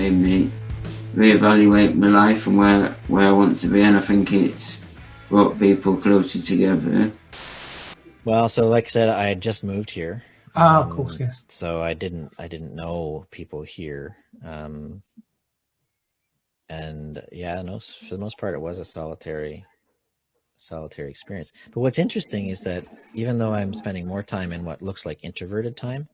made me reevaluate my life and where, where I want to be. And I think it's brought people closer together. Well, so like I said, I had just moved here. Ah, of course, yes. So I didn't, I didn't know people here. Um, and yeah, no, for the most part, it was a solitary, solitary experience. But what's interesting is that even though I'm spending more time in what looks like introverted time,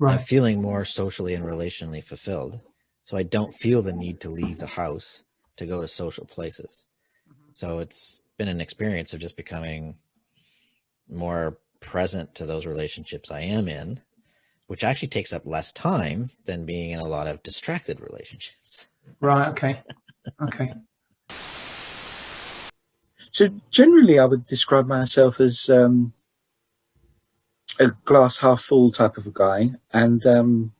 Right. I'm feeling more socially and relationally fulfilled. So I don't feel the need to leave the house to go to social places. So it's been an experience of just becoming more present to those relationships I am in, which actually takes up less time than being in a lot of distracted relationships. Right. Okay. Okay. So generally, I would describe myself as um, a glass half full type of a guy, and um,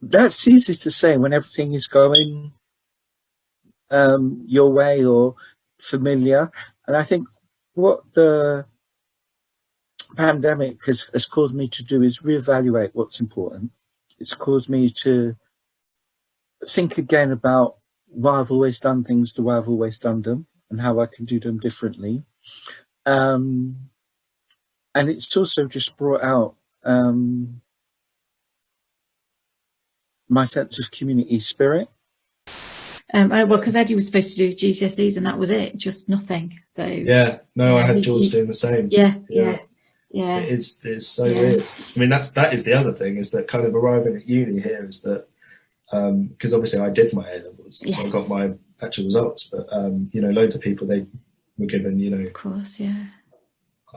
that's easy to say when everything is going um, your way or familiar. And I think what the pandemic has, has caused me to do is reevaluate what's important. It's caused me to think again about why I've always done things the way I've always done them and how I can do them differently. Um, and it's also just brought out um, my sense of community spirit. Um, I- well, because Eddie was supposed to do his GCSEs and that was it, just nothing. So Yeah, no, I had George you- doing the same. yeah, Yeah. yeah, yeah. It is it's so Yeah. weird. I mean, that's that is the other thing is that kind of arriving at uni here is that because obviously I did my A levels, so I got my actual results, but um, you know, loads of people they were given, you know, Of course, yeah.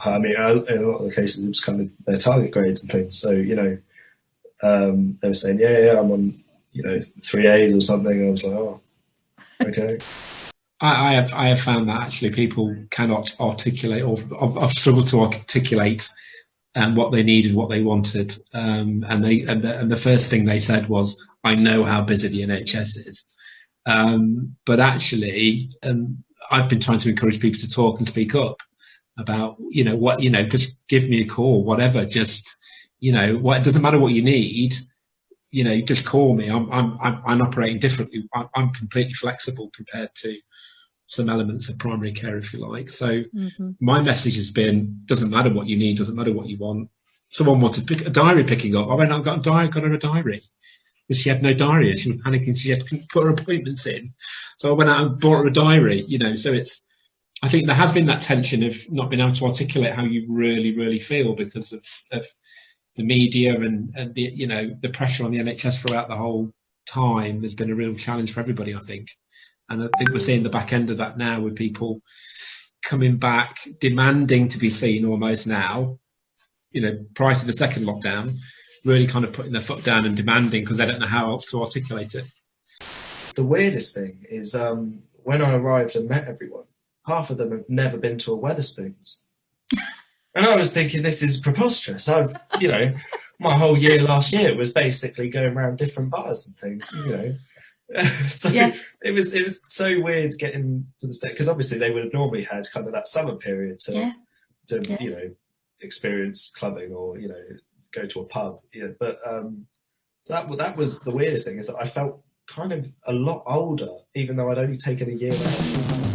I mean, in a lot of the cases, it was kind of their target grades and things. So you know, um, they were saying, yeah, yeah, I'm on, you know, three A's or something. I was like, oh, okay. I, I have I have found that actually people cannot articulate or I've, I've struggled to articulate um, what they needed, what they wanted, um, and they and the, and the first thing they said was, "I know how busy the NHS is," um, but actually, um, I've been trying to encourage people to talk and speak up about you know what you know, just give me a call, whatever, just you know what it doesn't matter what you need you know, just call me. I'm I'm I'm, I'm operating differently. I'm, I'm completely flexible compared to some elements of primary care, if you like. So Mhm. my message has been: doesn't matter what you need, doesn't matter what you want. Someone wanted pick a diary picking up. I went out and got a diary, got her a diary. But she had no diary. She was panicking. She had to put her appointments in. So I went out and bought her a diary. You know, so it's. I think there has been that tension of not being able to articulate how you really, really feel because of, of the media and, and the you know the pressure on the NHS throughout the whole time has been a real challenge for everybody, I think. And I think we're seeing the back end of that now with people coming back, demanding to be seen almost now. You know, prior to the second lockdown, really kind of putting their foot down and demanding because they don't know how else to articulate it. The weirdest thing is um, when I arrived and met everyone, half of them have never been to a Wetherspoons. And I was thinking, this is preposterous. I've, you know, my whole year last year was basically going around different bars and things, you know. so Yeah. it was it was so weird getting to the state because obviously they would have normally had kind of that summer period to Yeah. to Yeah. you know experience clubbing or you know go to a pub. Yeah, but um, so that that was the weirdest thing is that I felt kind of a lot older even though I'd only taken a year out.